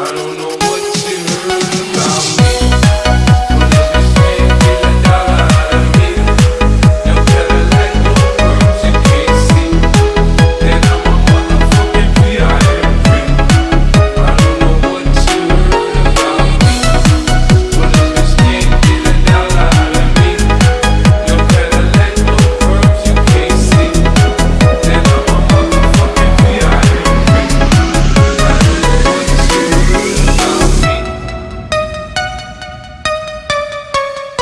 I don't know